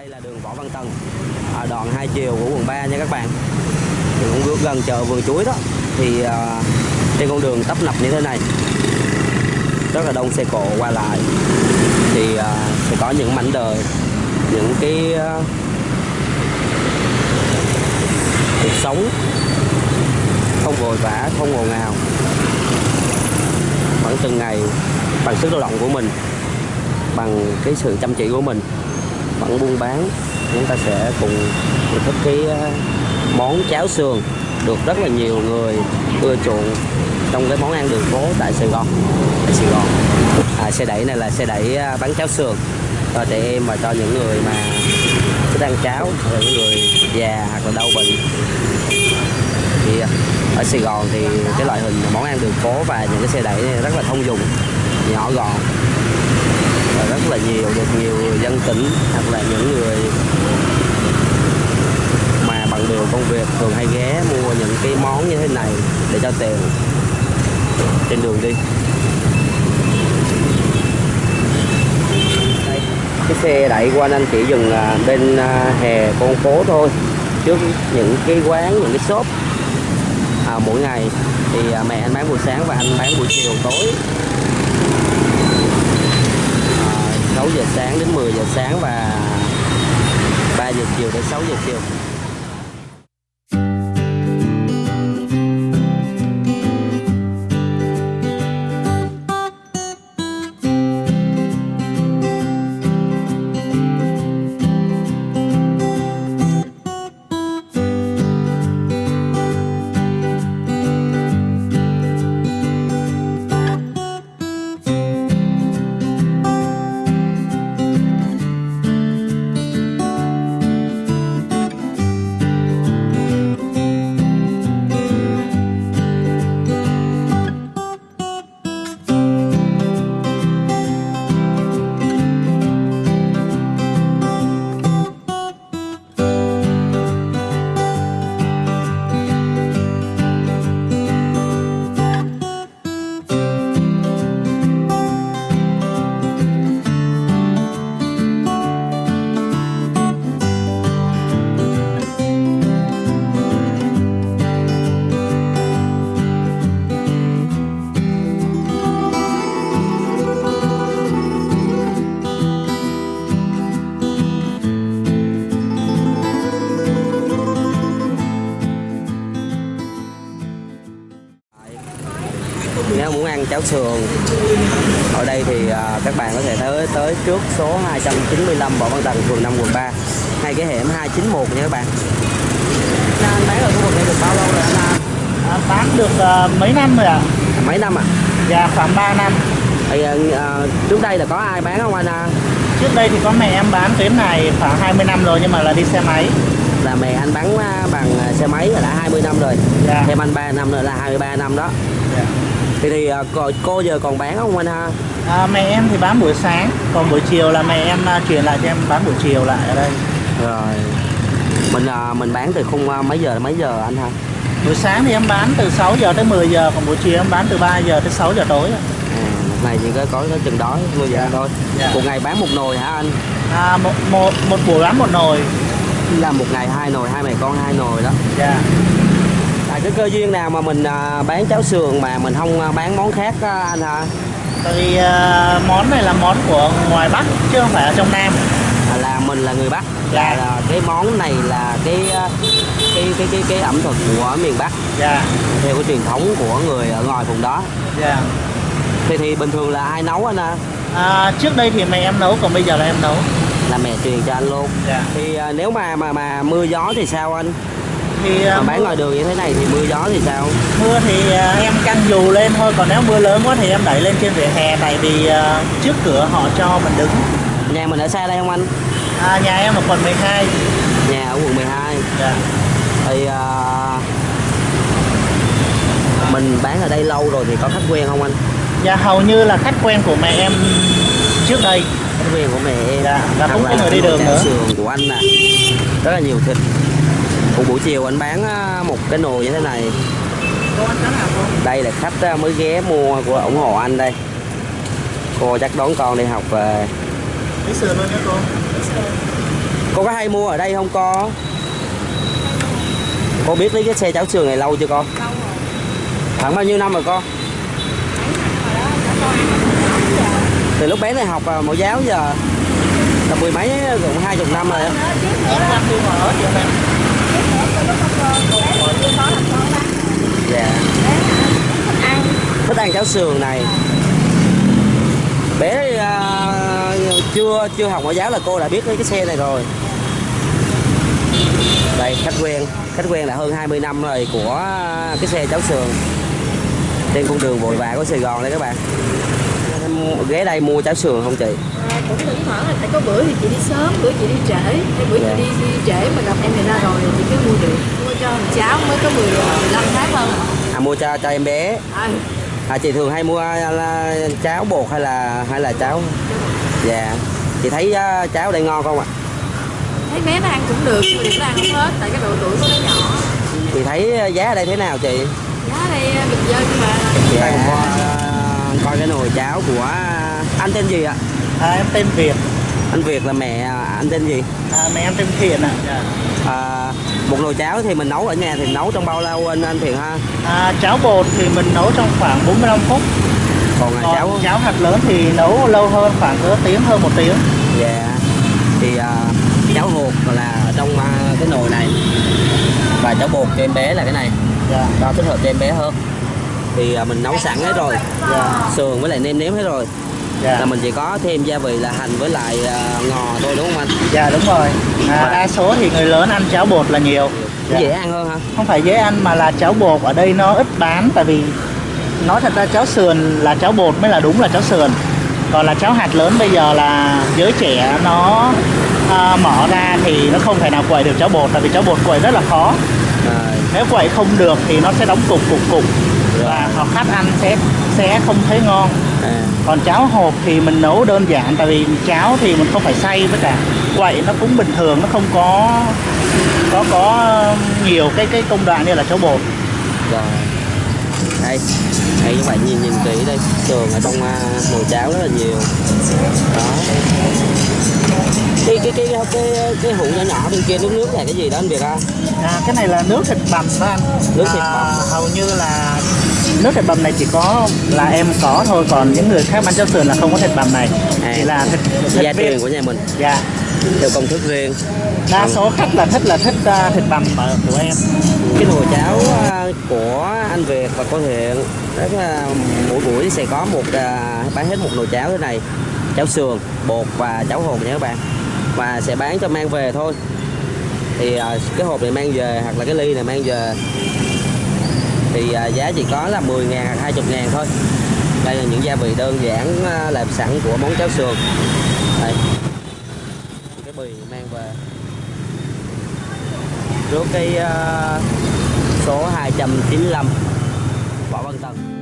Đây là đường Võ Văn Tần, à, đoạn hai chiều của quận 3 nha các bạn. Thì cũng gần chợ vườn chuối đó. Thì à, trên con đường tấp nập như thế này, rất là đông xe cộ qua lại. Thì à, sẽ có những mảnh đời, những cái à, cuộc sống không vội vã, không ồn ào. Vẫn từng ngày bằng sức lao động của mình, bằng cái sự chăm chỉ của mình vẫn buôn bán. Chúng ta sẽ cùng thưởng thức cái ờ, món cháo sườn được rất là nhiều người ưa chuộng trong cái món ăn đường phố tại Sài Gòn. Tại Sài Gòn. À, xe đẩy này là xe đẩy ờ, bán cháo sườn. Ờ, cho trẻ em và cho những người mà thích ăn cháo hoặc là những người già hoặc là đau bệnh. Thì ở Sài Gòn thì cái loại hình món ăn đường phố và những cái xe đẩy này rất là thông dụng nhỏ gọn là nhiều được nhiều người dân tỉnh hoặc là những người mà bằng đường công việc thường hay ghé mua những cái món như thế này để cho tiền trên đường đi. Đây, cái xe đẩy qua anh chỉ dừng à, bên à, hè con phố thôi. Trước những cái quán những cái shop à, mỗi ngày thì à, mẹ anh bán buổi sáng và anh bán buổi chiều tối. 6 giờ sáng đến 10 giờ sáng và 3 giờ chiều đến 6 giờ chiều. Cháo sườn ở đây thì à, các bạn có thể tới tới trước số 295 Võ Văn Tần phường 5 quận 3 hay cái hẻm 291 nha các bạn. Anh bán ở khu vực này được bao lâu rồi anh à? À, bán được ờ, mấy năm rồi ạ? Mấy năm à? Dạ khoảng 3 năm. Thì, à, trước đây là có ai bán không anh à? Trước đây thì có mẹ em bán tuyến này khoảng 20 năm rồi nhưng mà là đi xe máy. Là mẹ anh bán à, bằng xe máy là đã 20 năm rồi. Dạ. Thêm anh 3 năm nữa là 23 năm đó. Dạ. Thì, thì à, cô, cô giờ còn bán không anh ha? À, mẹ em thì bán buổi sáng, còn buổi chiều là mẹ em à, chuyển lại cho em bán buổi chiều lại ở đây. Rồi. Mình à, mình bán từ khung à, mấy giờ đến mấy giờ anh ha? Buổi sáng thì em bán từ 6 giờ tới 10 giờ, còn buổi chiều em bán từ 3 giờ tới 6 giờ tối. À, một ngày chỉ có có chừng đó 10 giờ thôi. Dạ. Một ngày bán một nồi hả anh? À, một, một, một buổi bán một nồi. Là một ngày hai nồi, hai mẹ con hai nồi đó. Dạ. Cái cơ duyên nào mà mình à, bán cháo sườn mà mình không à, bán món khác á, anh hả? Tại vì à, món này là món của ngoài Bắc chứ không phải ở trong Nam. À, là mình là người Bắc. Dạ. Là, là cái món này là cái à, cái cái cái cái ẩm thực của miền Bắc Dạ. theo cái truyền thống của người ở ngoài vùng đó. Dạ. Thì thì bình thường là ai nấu anh à? À, trước đây thì mẹ em nấu, còn bây giờ là em nấu. Là mẹ truyền cho anh luôn. Dạ. Thì à, nếu mà mà mà mưa gió thì sao anh? Thì Mà bán ngoài đường như thế này thì mưa gió thì sao? mưa thì à, em căng dù lên thôi còn nếu mưa lớn quá thì em đẩy lên trên vỉa hè tại vì à, trước cửa họ cho mình đứng Nhà mình ở xa đây không anh? à, nhà em ở quận 12 Nhà ở quận 12 dạ. Thì à, mình bán ở đây lâu rồi thì có khách quen không anh? dạ hầu như là khách quen của mẹ em trước đây Khách quen của mẹ em Dạ, và cũng có người đi đường nữa. sườn của anh nè Rất là nhiều thịt Cũng buổi chiều anh bán một cái nồi như thế này. Đây là khách mới ghé mua của ủng hộ anh đây. Cô chắc đón con đi học về. Lấy sườn luôn nha cô. Cô có hay mua ở đây không con cô biết lấy cái xe cháo sườn này lâu chưa con lâu rồi. Khoảng bao nhiêu năm rồi con hồi đó cho con ăn từ lúc bé này học à, mẫu giáo giờ. Là mười mấy cũng hai chục năm rồi á. Dạ. Thích ăn cháo sườn này. Bé à, chưa chưa học mẫu giáo là cô đã biết cái xe này rồi. Đây khách quen. Khách quen là hơn 20 năm rồi của cái xe cháo sườn. Trên con đường vội vã của Sài Gòn đây các bạn. Ghé đây mua cháo sườn không chị? À, cũng thỉnh thoảng là tại có bữa thì chị đi sớm bữa chị đi trễ. Cái bữa Dạ. chị đi, đi trễ mà gặp em này ra rồi thì được mua cho thằng cháu mới có 10 15 tháng thôi à mua cho cho em bé. À, à chị thường hay mua là cháo bột hay là hay là cháo? Dạ. Chị thấy à, cháo đây ngon không ạ? Thấy bé nó ăn cũng được nhưng mà đừng có ăn không hết tại cái độ tuổi của nó nhỏ. Chị thấy giá ở đây thế nào chị? Giá đây à, bình dân mà. Dạ. Coi cái nồi cháo của anh tên gì ạ? À, em tên Việt. Anh Việt là mẹ anh tên gì? À, mẹ em tên Thiện ạ. Dạ. à, một nồi cháo thì mình nấu ở nhà thì nấu trong bao lâu anh anh Thiện ha? À, cháo bột thì mình nấu trong khoảng 45 phút. Còn là còn cháo cháo hạt lớn thì nấu lâu hơn khoảng cỡ tiếng hơn một tiếng. Dạ. Thì à, cháo hột là trong à, cái nồi này. Và cháo bột cho em bé là cái này. Dạ. Cho thích hợp cho em bé hơn. Thì à, mình nấu sẵn hết rồi. Dạ. Sườn với lại nêm nếm hết rồi là dạ mình chỉ có thêm gia vị là hành với lại à, ngò thôi đúng không anh? Dạ đúng rồi. À, Và- đa số thì người lớn ăn cháo bột là nhiều. Dạ. dễ ăn hơn ha không phải dễ ăn mà là cháo bột ở đây nó ít bán tại vì nói thật ra cháo sườn là cháo bột mới là đúng là cháo sườn. Còn là cháo hạt lớn bây giờ là giới trẻ nó à, mở ra thì nó không thể nào quậy được cháo bột tại vì cháo bột quậy rất là khó. À, nếu quậy không được thì nó sẽ đóng cục cục cục và họ khách ăn sẽ sẽ không thấy ngon. À, còn cháo hộp thì mình nấu đơn giản tại vì cháo thì mình không phải xay với cả quậy nó cũng bình thường nó không có có có nhiều cái cái công đoạn như là cháo bột. Rồi. Đây. Đây các bạn nhìn nhìn kỹ đây. Sườn ở trong à, nồi cháo rất là nhiều. Đó. Cái cái cái cái cái, cái hũ nhỏ nhỏ bên kia nước nước là cái gì đó anh Việt ha à, cái này là nước thịt bằm đó anh. Nước thịt à, bằm. hầu như là nước thịt bằm này chỉ có là em có thôi còn những người khác bán cháo sườn là không có thịt bằm này. À. chỉ là thịt, thịt gia truyền của nhà mình. Dạ. Theo công thức riêng. Đa số khách là thích là thích à, thịt bằm của em. Cái nồi cháo à, của anh Việt và cô Thiện rất là mỗi buổi sẽ có một à, bán hết một nồi cháo thế này. Cháo sườn bột và cháo hột nha các bạn. Và sẽ bán cho mang về thôi. Thì à, cái hộp này mang về hoặc là cái ly này mang về thì à, giá chỉ có là 10 ngàn 20 ngàn thôi. Đây là những gia vị đơn giản à, làm sẵn của món cháo sườn. Đây. Cái bì mang về. Trước cái à, số 295 Võ Văn Tần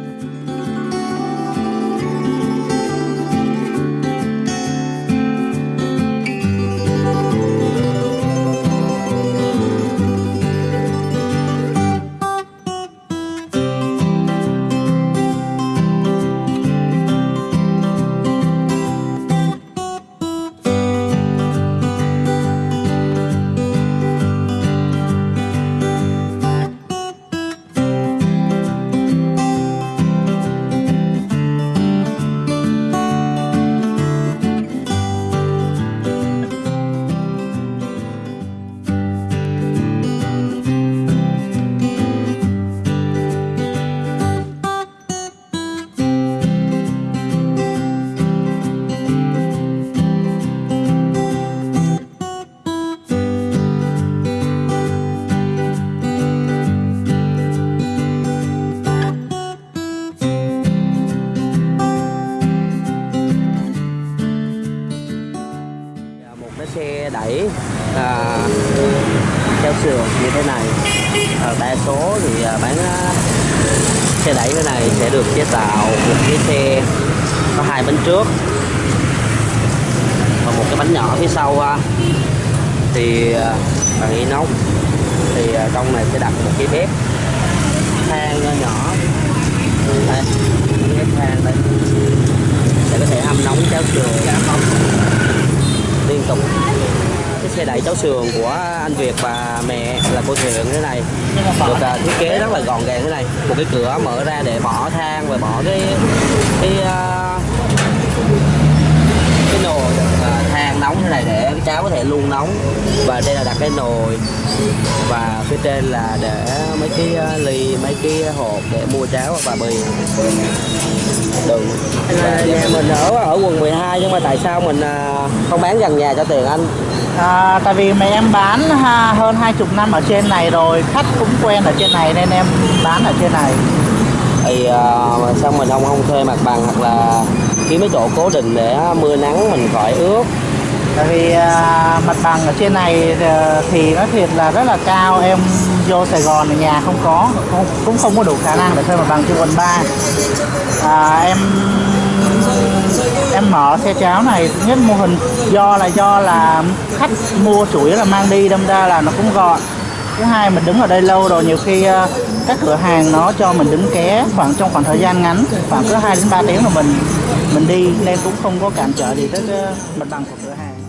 hai bánh trước. Và một cái bánh nhỏ phía sau ha. thì à, bằng inox thì à, trong này sẽ đặt một cái bếp than nhỏ đây bếp than đây. Để có thể hâm nóng cháo sườn. Liên tục. Cái xe đẩy cháo sườn của anh Việt và mẹ là cô Thuyền thế này. Được uh, thiết kế rất là gọn gàng thế này. Một cái cửa mở ra để bỏ than và bỏ cái cái uh, cái nồi à, than nóng thế này để cái cháo có thể luôn nóng. Và đây là đặt cái nồi. Và phía trên là để mấy cái à, ly mấy cái hộp để mua cháo và bì. Đường Và nhà mình ở ở quận 12 nhưng mà tại sao mình à, không bán gần nhà cho tiền anh? À, tại vì mẹ em bán ha, hơn hai chục năm ở trên này rồi. Khách cũng quen ở trên này nên em bán ở trên này. Thì à, sao mình không không thuê mặt bằng hoặc là kiếm mấy chỗ cố định để mưa nắng mình khỏi ướt. Tại vì à, mặt bằng ở trên này à, thì nó thiệt là rất là cao. Em vô Sài Gòn thì nhà không có không, cũng không có đủ khả năng để thuê mặt bằng trên quận 3 à, em em mở xe cháo này thứ nhất mô hình do là do là khách mua chủ yếu là mang đi đâm ra là nó cũng gọn. Thứ hai mình đứng ở đây lâu rồi nhiều khi à, các cửa hàng nó cho mình đứng ké khoảng trong khoảng thời gian ngắn khoảng cứ 2 đến 3 tiếng là mình mình đi nên cũng không có cản trở gì tới mặt bằng của cửa hàng.